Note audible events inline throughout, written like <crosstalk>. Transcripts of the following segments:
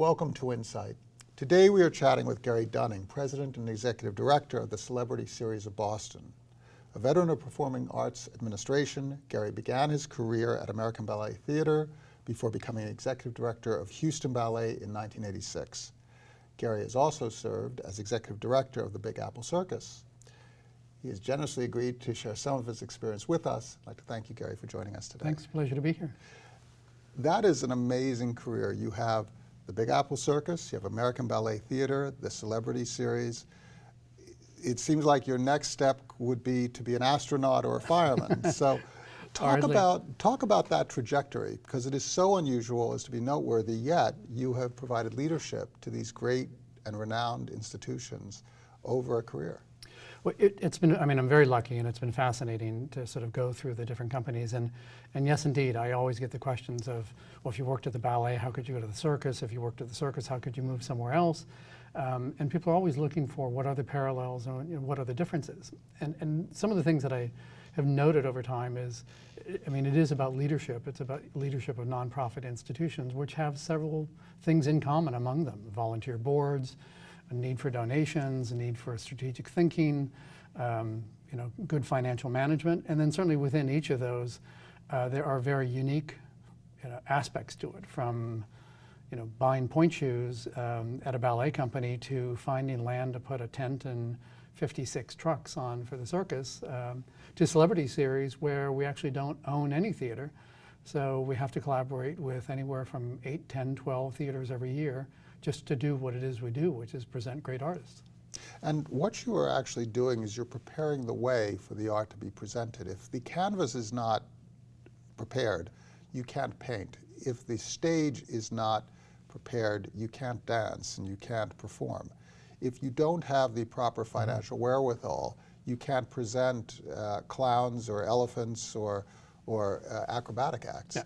Welcome to Insight. Today we are chatting with Gary Dunning, President and Executive Director of the Celebrity Series of Boston. A veteran of performing arts administration, Gary began his career at American Ballet Theater before becoming Executive Director of Houston Ballet in 1986. Gary has also served as Executive Director of the Big Apple Circus. He has generously agreed to share some of his experience with us. I'd like to thank you, Gary, for joining us today. Thanks, pleasure to be here. That is an amazing career. You have the Big Apple Circus, you have American Ballet Theater, the Celebrity Series. It seems like your next step would be to be an astronaut or a fireman. <laughs> so talk Hardly. about, talk about that trajectory, because it is so unusual as to be noteworthy, yet you have provided leadership to these great and renowned institutions over a career. Well, it, has been, I mean, I'm very lucky and it's been fascinating to sort of go through the different companies. And, and yes, indeed, I always get the questions of, well, if you worked at the ballet, how could you go to the circus? If you worked at the circus, how could you move somewhere else? Um, and people are always looking for what are the parallels and you know, what are the differences. And, and some of the things that I have noted over time is, I mean, it is about leadership. It's about leadership of nonprofit institutions, which have several things in common among them. Volunteer boards, a need for donations, a need for strategic thinking, um, you know, good financial management, and then certainly within each of those, uh, there are very unique you know, aspects to it, from you know, buying pointe shoes um, at a ballet company to finding land to put a tent and 56 trucks on for the circus, um, to Celebrity Series where we actually don't own any theater. So we have to collaborate with anywhere from 8, 10, 12 theaters every year just to do what it is we do, which is present great artists. And what you are actually doing is you're preparing the way for the art to be presented. If the canvas is not prepared, you can't paint. If the stage is not prepared, you can't dance and you can't perform. If you don't have the proper mm-hmm. financial mm -hmm. wherewithal, you can't present uh, clowns or elephants or, or uh, acrobatic acts. Yeah.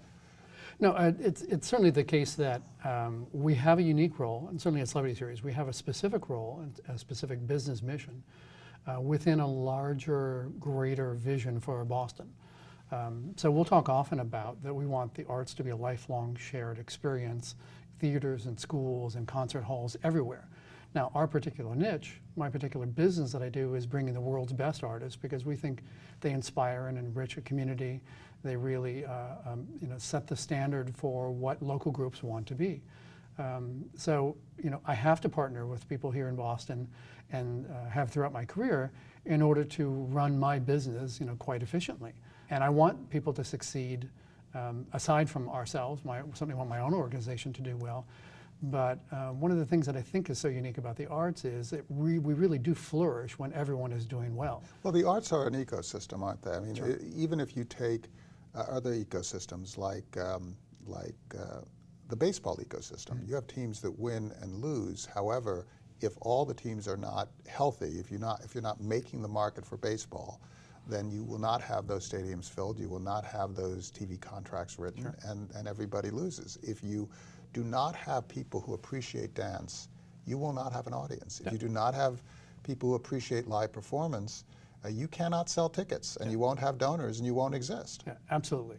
No, uh, it's, it's certainly the case that um, we have a unique role, and certainly at Celebrity Series, we have a specific role and a specific business mission uh, within a larger, greater vision for Boston. Um, so we'll talk often about that we want the arts to be a lifelong shared experience, theaters and schools and concert halls everywhere. Now, our particular niche, my particular business that I do is bringing the world's best artists because we think they inspire and enrich a community. They really uh, um, you know, set the standard for what local groups want to be. Um, so, you know, I have to partner with people here in Boston and uh, have throughout my career in order to run my business, you know, quite efficiently. And I want people to succeed um, aside from ourselves, my, certainly want my own organization to do well, but uh, one of the things that I think is so unique about the arts is that we, we really do flourish when everyone is doing well. Well, the arts are an ecosystem, aren't they? I mean, sure. even if you take uh, other ecosystems like, um, like uh, the baseball ecosystem, mm -hmm. you have teams that win and lose. However, if all the teams are not healthy, if you're not, if you're not making the market for baseball, then you will not have those stadiums filled, you will not have those TV contracts written, sure. and, and everybody loses. If you do not have people who appreciate dance, you will not have an audience. If you do not have people who appreciate live performance, uh, you cannot sell tickets and yeah. you won't have donors and you won't exist. Yeah, absolutely.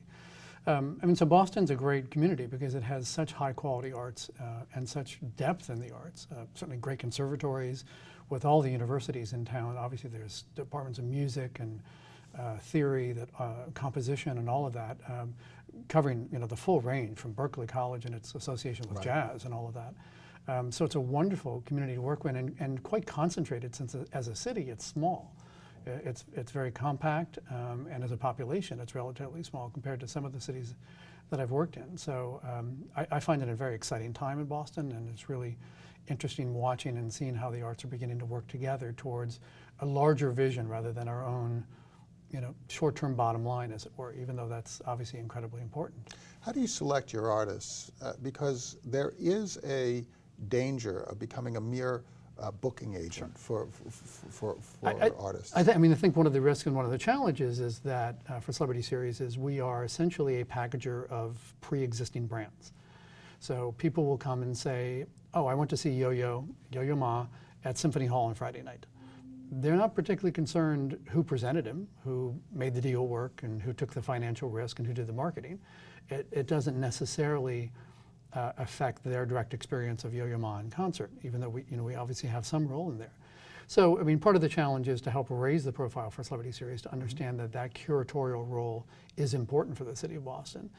Um, I mean, so Boston's a great community because it has such high quality arts uh, and such depth in the arts. Uh, certainly great conservatories with all the universities in town. Obviously there's departments of music and uh, theory, that uh, composition and all of that, um, covering you know the full range from Berklee College and its association with right. jazz and all of that. Um, so it's a wonderful community to work with and, and quite concentrated since as a city it's small. It's, it's very compact um, and as a population it's relatively small compared to some of the cities that I've worked in. So um, I, I, find it a very exciting time in Boston and it's really interesting watching and seeing how the arts are beginning to work together towards a larger vision rather than our own you know, short-term bottom line, as it were, even though that's obviously incredibly important. How do you select your artists? Uh, because there is a danger of becoming a mere uh, booking agent sure. for, for, for, I, artists. I, I, mean, I think one of the risks and one of the challenges is that uh, for Celebrity Series is we are essentially a packager of pre-existing brands. So people will come and say, oh, I went to see Yo-Yo, Yo-Yo Ma at Symphony Hall on Friday night they're not particularly concerned who presented him, who made the deal work, and who took the financial risk, and who did the marketing. It, it doesn't necessarily uh, affect their direct experience of Yo-Yo Ma in concert, even though we, you know, we obviously have some role in there. So, I mean, part of the challenge is to help raise the profile for Celebrity Series to understand that that curatorial role is important for the city of Boston.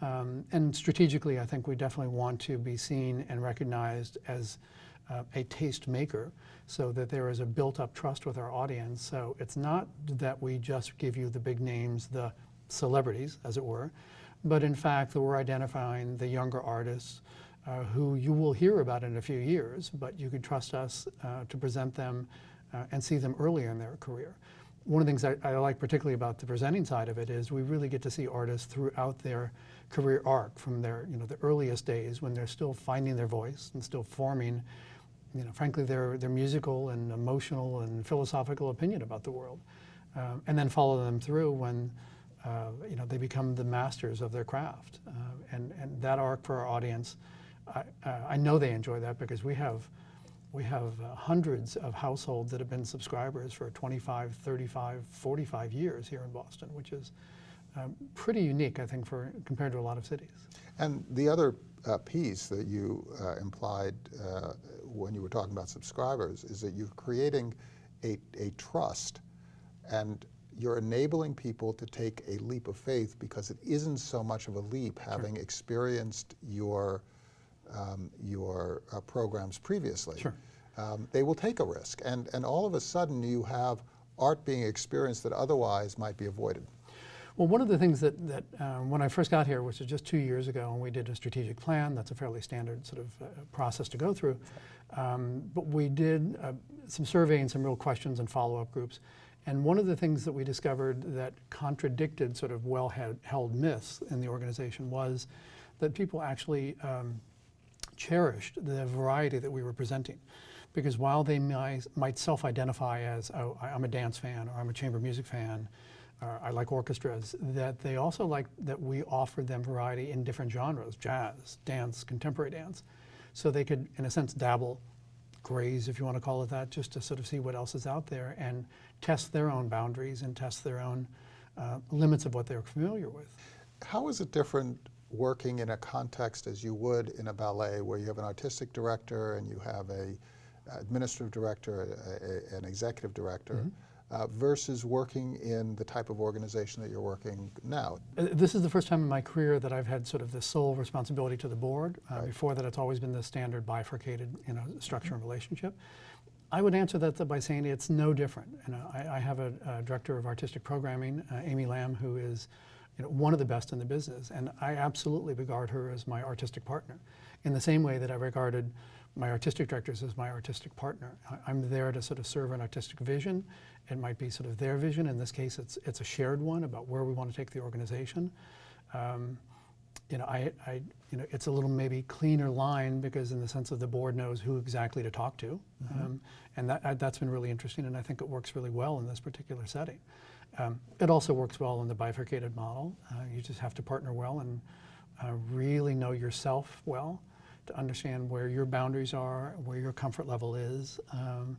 Um, and strategically, I think we definitely want to be seen and recognized as uh, a taste maker so that there is a built up trust with our audience. So it's not that we just give you the big names, the celebrities, as it were, but in fact we're identifying the younger artists uh, who you will hear about in a few years, but you can trust us uh, to present them uh, and see them earlier in their career. One of the things I, I, like particularly about the presenting side of it is we really get to see artists throughout their career arc from their, you know, the earliest days when they're still finding their voice and still forming, you know, frankly, their, their musical and emotional and philosophical opinion about the world. Um, and then follow them through when uh, you know, they become the masters of their craft. Uh, and, and that arc for our audience, I, uh, I know they enjoy that because we have, we have uh, hundreds of households that have been subscribers for 25, 35, 45 years here in Boston, which is um, pretty unique, I think, for compared to a lot of cities. And the other uh, piece that you uh, implied when you were talking about subscribers is that you're creating a, a trust and you're enabling people to take a leap of faith because it isn't so much of a leap having sure. experienced your, um, your uh, programs previously. Sure. Um, they will take a risk. And, and all of a sudden you have art being experienced that otherwise might be avoided. Well, one of the things that, that uh, when I first got here, which was just two years ago, and we did a strategic plan, that's a fairly standard sort of uh, process to go through, um, but we did uh, some surveying, some real questions and follow-up groups. And one of the things that we discovered that contradicted sort of well-held myths in the organization was that people actually um, cherished the variety that we were presenting. Because while they might, self-identify as, oh, I'm a dance fan, or I'm a chamber music fan, or I like orchestras, that they also like that we offered them variety in different genres, jazz, dance, contemporary dance. So they could, in a sense, dabble graze, if you want to call it that, just to sort of see what else is out there and test their own boundaries and test their own uh, limits of what they're familiar with. How is it different working in a context as you would in a ballet where you have an artistic director and you have a administrative director, a, a, an executive director, mm -hmm uh, versus working in the type of organization that you're working now? Uh, this is the first time in my career that I've had sort of the sole responsibility to the board. Uh, right. Before that, it's always been the standard bifurcated you know, structure and relationship. I would answer that by saying it's no different. You know, I, I have a, a, director of artistic programming, uh, Amy Lamb, who is you know, one of the best in the business, and I absolutely regard her as my artistic partner, in the same way that I regarded my artistic directors as my artistic partner. I, am there to sort of serve an artistic vision it might be sort of their vision. In this case, it's, it's a shared one about where we want to take the organization. Um, you know, I, I, you know, it's a little maybe cleaner line because in the sense of the board knows who exactly to talk to. Mm -hmm. um, and that, uh, that's been really interesting and I think it works really well in this particular setting. Um, it also works well in the bifurcated model. Uh, you just have to partner well and uh, really know yourself well to understand where your boundaries are, where your comfort level is. Um,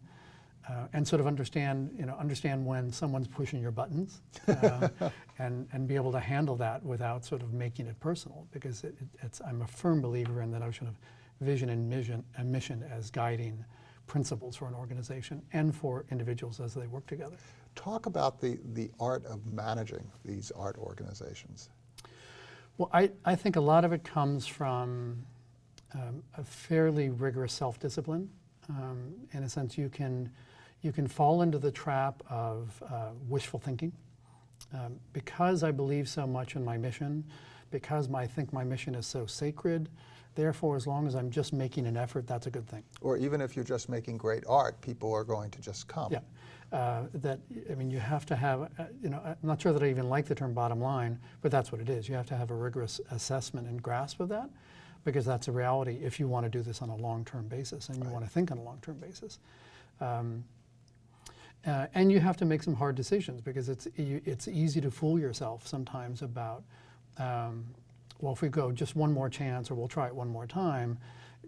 uh, and sort of understand, you know, understand when someone's pushing your buttons, uh, <laughs> and and be able to handle that without sort of making it personal. Because it, it, it's, I'm a firm believer in the notion of vision and mission, and mission as guiding principles for an organization and for individuals as they work together. Talk about the the art of managing these art organizations. Well, I I think a lot of it comes from um, a fairly rigorous self-discipline. Um, in a sense, you can you can fall into the trap of uh, wishful thinking. Um, because I believe so much in my mission, because my, I think my mission is so sacred, therefore as long as I'm just making an effort, that's a good thing. Or even if you're just making great art, people are going to just come. Yeah. Uh, that, I mean, you have to have, uh, you know, I'm not sure that I even like the term bottom line, but that's what it is. You have to have a rigorous assessment and grasp of that because that's a reality if you want to do this on a long-term basis and you right. want to think on a long-term basis. Um, uh, and you have to make some hard decisions because it's, it's easy to fool yourself sometimes about, um, well, if we go just one more chance or we'll try it one more time,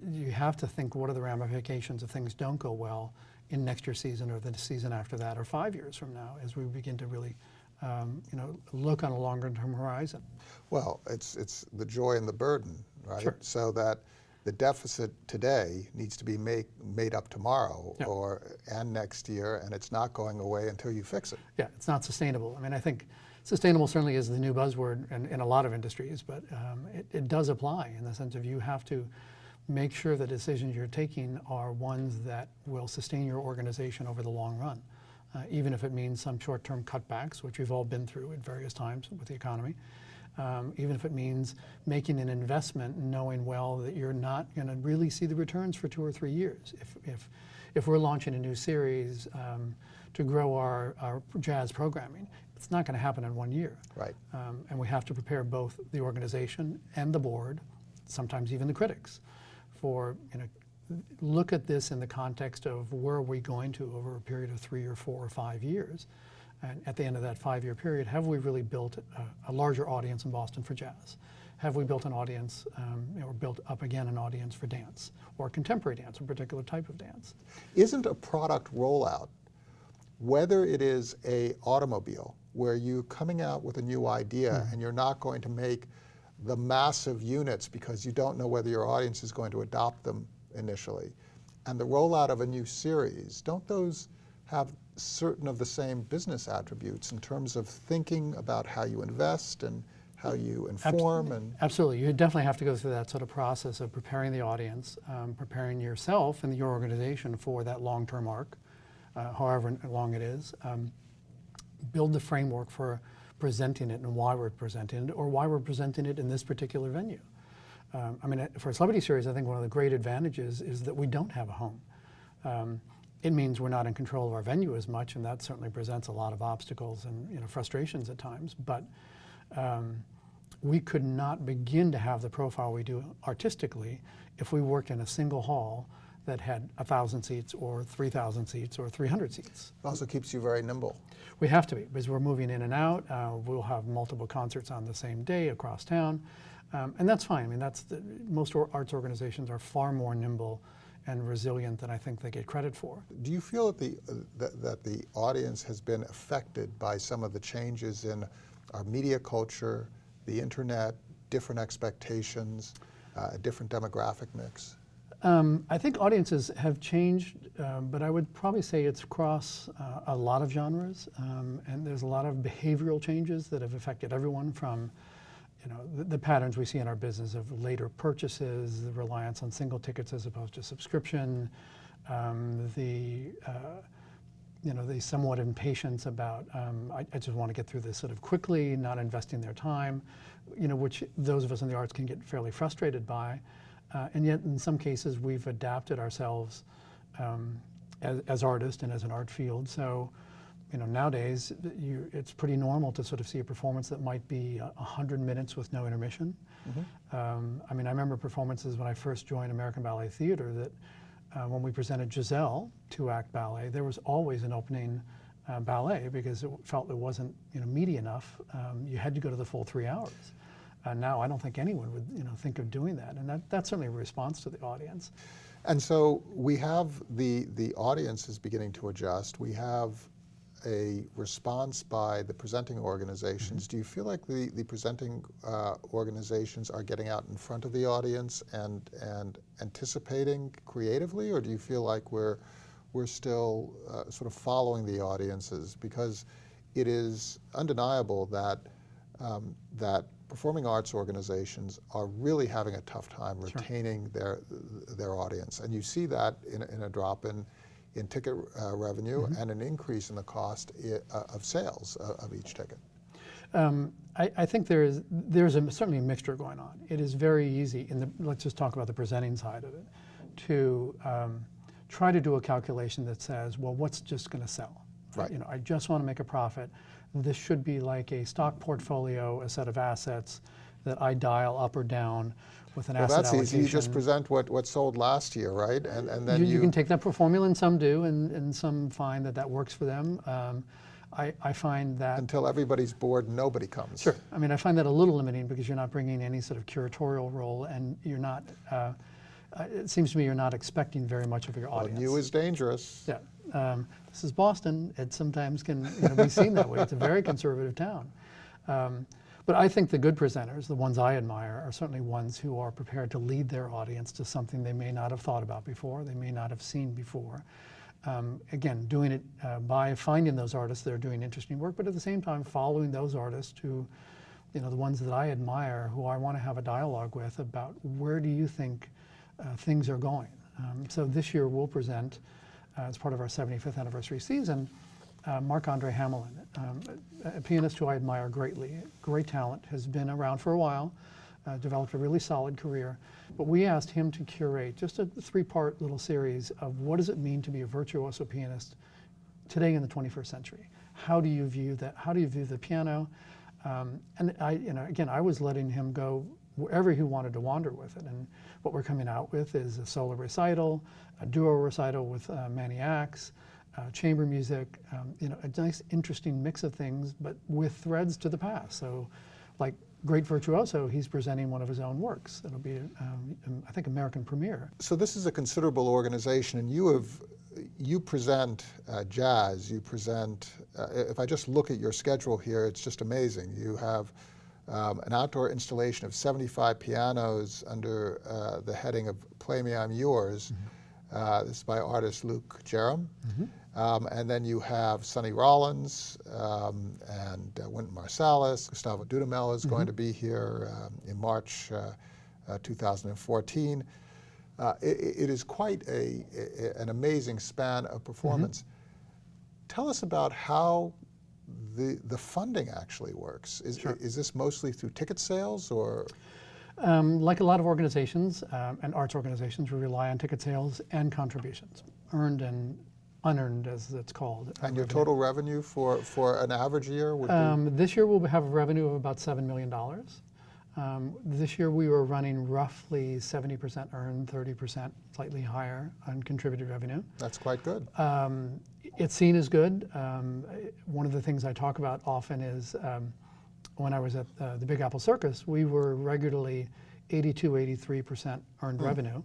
you have to think what are the ramifications if things don't go well in next year's season or the season after that or five years from now as we begin to really um, you know, look on a longer term horizon. Well, it's, it's the joy and the burden right? Sure. So that the deficit today needs to be make, made up tomorrow Yeah. or and next year, and it's not going away until you fix it. Yeah, it's not sustainable. I mean, I think sustainable certainly is the new buzzword in, in a lot of industries, but um, it, it does apply in the sense of you have to make sure the decisions you're taking are ones that will sustain your organization over the long run, uh, even if it means some short-term cutbacks, which we've all been through at various times with the economy. Um, even if it means making an investment knowing well that you're not going to really see the returns for two or three years. If, if, if we're launching a new series um, to grow our, our jazz programming, it's not going to happen in one year. Right. Um, and we have to prepare both the organization and the board, sometimes even the critics, for, you know, look at this in the context of where are we going to over a period of three or four or five years. And at the end of that five-year period, have we really built a, a larger audience in Boston for jazz? Have we built an audience, um, or built up again an audience for dance, or contemporary dance, a particular type of dance? Isn't a product rollout, whether it is a automobile, where you're coming out with a new idea and you're not going to make the massive units because you don't know whether your audience is going to adopt them initially, and the rollout of a new series, don't those have certain of the same business attributes in terms of thinking about how you invest and how you inform and Absolutely. You definitely have to go through that sort of process of preparing the audience, um, preparing yourself and your organization for that long-term arc, uh, however long it is. Um, build the framework for presenting it and why we're presenting it, or why we're presenting it in this particular venue. Um, I mean, for a celebrity series, I think one of the great advantages is that we don't have a home. It means we're not in control of our venue as much, and that certainly presents a lot of obstacles and you know, frustrations at times. But um, we could not begin to have the profile we do artistically if we worked in a single hall that had 1,000 seats or 3,000 seats or 300 seats. it also keeps you very nimble. We have to be because we're moving in and out. Uh, we'll have multiple concerts on the same day across town, um, and that's fine. I mean, that's the, most arts organizations are far more nimble and resilient than I think they get credit for. Do you feel that the, uh, that, that the audience has been affected by some of the changes in our media culture, the internet, different expectations, uh, a different demographic mix? Um, I think audiences have changed, um, but I would probably say it's across uh, a lot of genres, um, and there's a lot of behavioral changes that have affected everyone from, you know, the, the patterns we see in our business of later purchases, the reliance on single tickets as opposed to subscription, um, the uh, you know, the somewhat impatience about, um, I, I, just want to get through this sort of quickly, not investing their time, you know, which those of us in the arts can get fairly frustrated by. Uh, and yet, in some cases, we've adapted ourselves um, as, as artists and as an art field. So, you know, nowadays, you, it's pretty normal to sort of see a performance that might be a 100 minutes with no intermission. Mm-hmm. Um, I mean, I remember performances when I first joined American Ballet Theater that uh, when we presented Giselle, two-act ballet, there was always an opening uh, ballet because it felt it wasn't you know meaty enough. Um, you had to go to the full three hours. Uh, now I don't think anyone would you know think of doing that, and that, that's certainly a response to the audience. And so we have the, the audience is beginning to adjust. We have a response by the presenting organizations. Do you feel like the, the presenting uh, organizations are getting out in front of the audience and, and anticipating creatively, or do you feel like we're, we're still uh, sort of following the audiences? Because it is undeniable that, um, that performing arts organizations are really having a tough time retaining their, their audience. And you see that in, in a drop in, ticket uh, revenue and an increase in the cost uh, of sales uh, of each ticket. Um, I, I think there is there's a, certainly a mixture going on. It is very easy in the let's just talk about the presenting side of it to um, try to do a calculation that says, well, what's just going to sell? Right. You know, I just want to make a profit. This should be like a stock portfolio, a set of assets that I dial up or down with an Well, asset that's allocation. easy. You just present what, what sold last year, right? And, and then you, you, you can take that for formula, and some do, and, and some find that that works for them. Um, I, I find that until everybody's bored, nobody comes. Sure. I mean, I find that a little limiting because you're not bringing any sort of curatorial role, and you're not. Uh, it seems to me you're not expecting very much of your Well, audience. new is dangerous. yeah. Um, this is Boston. It sometimes can you know, be seen that way. It's a very conservative town. Um, But I think the good presenters, the ones I admire, are certainly ones who are prepared to lead their audience to something they may not have thought about before, they may not have seen before. Um, again, doing it uh, by finding those artists that are doing interesting work, but at the same time following those artists who, you know, the ones that I admire, who I want to have a dialogue with about where do you think uh, things are going. Um, so this year we'll present, uh, as part of our 75th anniversary season, uh, Marc-Andre Hamelin, um, a, pianist who I admire greatly, great talent, has been around for a while, uh, developed a really solid career. But we asked him to curate just a three-part little series of what does it mean to be a virtuoso pianist today in the 21st century. How do you view that? How do you view the piano? Um, and I, you know, again, I was letting him go wherever he wanted to wander with it. And what we're coming out with is a solo recital, a duo recital with uh, Manny Ax, uh, chamber music, um, you know, a nice, interesting mix of things, but with threads to the past. So, like Great Virtuoso, he's presenting one of his own works. It'll be, um, I think, American premiere. So this is a considerable organization, and you have you present uh, jazz. You present. Uh, if I just look at your schedule here, it's just amazing. You have um, an outdoor installation of 75 pianos under uh, the heading of "Play Me, I'm Yours." Uh, this is by artist Luke Jerram. Um, and then you have Sonny Rollins um, and uh, Wynton Marsalis. Gustavo Dudamel is going to be here um, in March uh, uh, 2014. Uh, it, it is quite a, a- an amazing span of performance. Tell us about how the, the funding actually works. Is, is this mostly through ticket sales or? Um, like a lot of organizations um, and arts organizations, we rely on ticket sales and contributions, earned and unearned, as it's called. And your revenue. total revenue for, for an average year would be? Um, this year we'll have a revenue of about $7 million. Um, this year we were running roughly 70% earned, 30% slightly higher on contributed revenue. That's quite good. Um, it's seen as good. Um, one of the things I talk about often is um, when I was at uh, the Big Apple Circus, we were regularly 82, 83% earned revenue.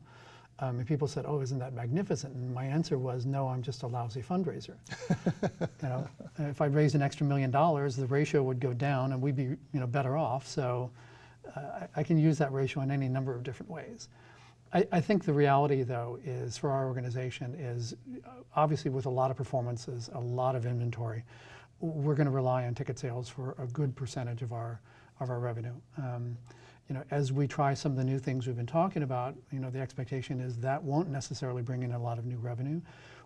Um, and people said, "Oh, isn't that magnificent?" And my answer was, "No, I'm just a lousy fundraiser. <laughs> you know, if I raised an extra million dollars, the ratio would go down, and we'd be, you know, better off. So, uh, I, I can use that ratio in any number of different ways. I, I think the reality, though, is for our organization is uh, obviously with a lot of performances, a lot of inventory, we're going to rely on ticket sales for a good percentage of our of our revenue. Um, you know, as we try some of the new things we've been talking about, you know, the expectation is that won't necessarily bring in a lot of new revenue,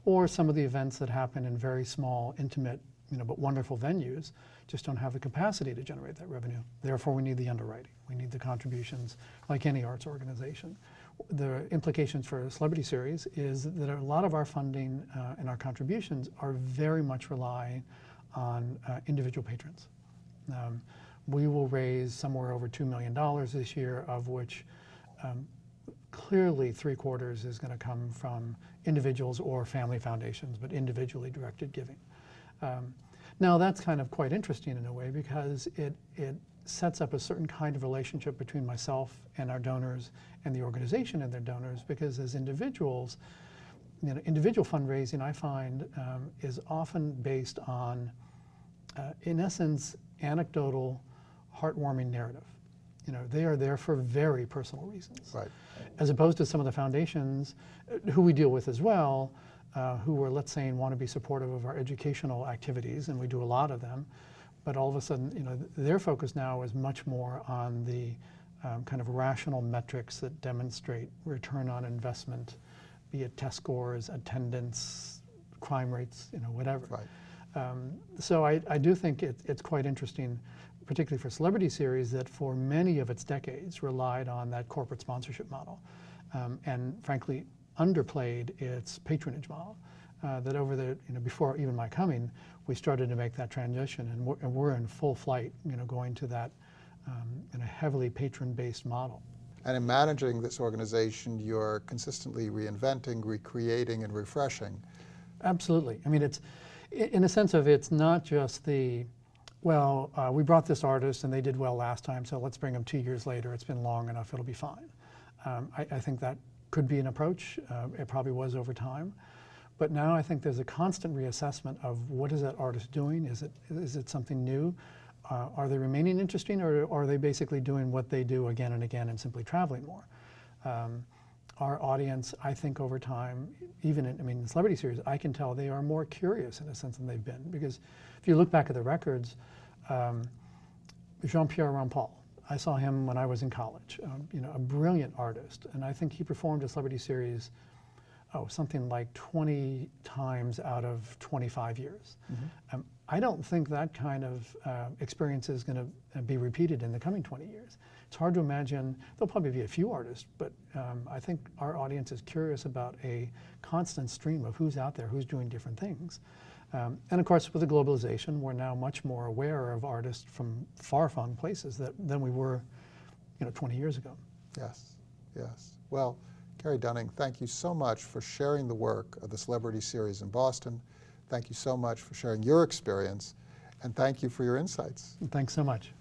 or some of the events that happen in very small, intimate, you know, but wonderful venues just don't have the capacity to generate that revenue. Therefore, we need the underwriting. We need the contributions, like any arts organization. The implications for a celebrity series is that a lot of our funding uh, and our contributions are very much relying on uh, individual patrons. Um, we will raise somewhere over $2 million this year, of which um, clearly three quarters is going to come from individuals or family foundations, but individually directed giving. Um, now that's kind of quite interesting in a way because it, it sets up a certain kind of relationship between myself and our donors and the organization and their donors because as individuals, you know, individual fundraising I find um, is often based on, uh, in essence, anecdotal, heartwarming narrative. You know, they are there for very personal reasons Right. as opposed to some of the foundations uh, who we deal with as well, uh, who are, let's say, want to be supportive of our educational activities, and we do a lot of them, but all of a sudden, you know, th- their focus now is much more on the um, kind of rational metrics that demonstrate return on investment, be it test scores, attendance, crime rates, you know, whatever. Right. Um, so I, I do think it, it's quite interesting, particularly for Celebrity Series, that for many of its decades relied on that corporate sponsorship model, um, and frankly underplayed its patronage model. Uh, that over the you know before even my coming, we started to make that transition, and we're, and we're in full flight, you know, going to that um, in a heavily patron-based model. And in managing this organization, you're consistently reinventing, recreating, and refreshing. Absolutely. I mean, it's in a sense of it's not just the, well, uh, we brought this artist and they did well last time, so let's bring them two years later. It's been long enough; it'll be fine. Um, I, I think that could be an approach. Uh, it probably was over time, but now I think there's a constant reassessment of what is that artist doing? Is it is it something new? uh, are they remaining interesting or are they basically doing what they do again and again and simply traveling more? Um, our audience, I think over time, even in, I mean, the celebrity series, I can tell they are more curious in a sense than they've been. Because if you look back at the records, um, Jean-Pierre Rampal, I saw him when I was in college, um, you know, a brilliant artist. And I think he performed a celebrity series, oh, something like 20 times out of 25 years. Um, I don't think that kind of uh, experience is going to be repeated in the coming 20 years. It's hard to imagine, there'll probably be a few artists, but um, I think our audience is curious about a constant stream of who's out there, who's doing different things. Um, and of course, with the globalization, we're now much more aware of artists from far-flung places that, than we were, you know, 20 years ago. Yes, yes. Well, Gary Dunning, thank you so much for sharing the work of the Celebrity Series in Boston. Thank you so much for sharing your experience, and thank you for your insights. Thanks so much.